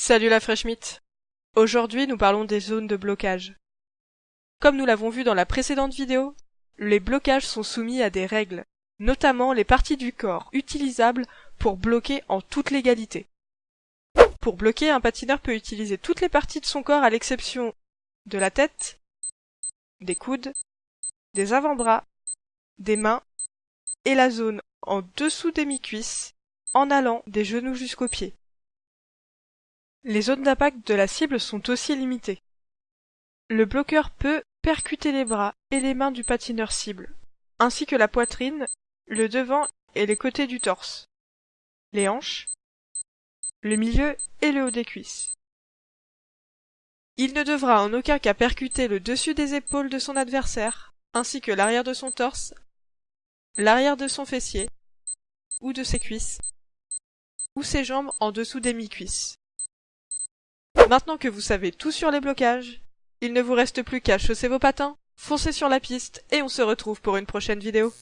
Salut la fraîche Aujourd'hui nous parlons des zones de blocage. Comme nous l'avons vu dans la précédente vidéo, les blocages sont soumis à des règles, notamment les parties du corps utilisables pour bloquer en toute légalité. Pour bloquer, un patineur peut utiliser toutes les parties de son corps à l'exception de la tête, des coudes, des avant-bras, des mains et la zone en dessous des mi-cuisses en allant des genoux jusqu'aux pieds. Les zones d'impact de la cible sont aussi limitées. Le bloqueur peut percuter les bras et les mains du patineur cible, ainsi que la poitrine, le devant et les côtés du torse, les hanches, le milieu et le haut des cuisses. Il ne devra en aucun cas percuter le dessus des épaules de son adversaire, ainsi que l'arrière de son torse, l'arrière de son fessier, ou de ses cuisses, ou ses jambes en dessous des mi-cuisses. Maintenant que vous savez tout sur les blocages, il ne vous reste plus qu'à chausser vos patins, foncer sur la piste et on se retrouve pour une prochaine vidéo.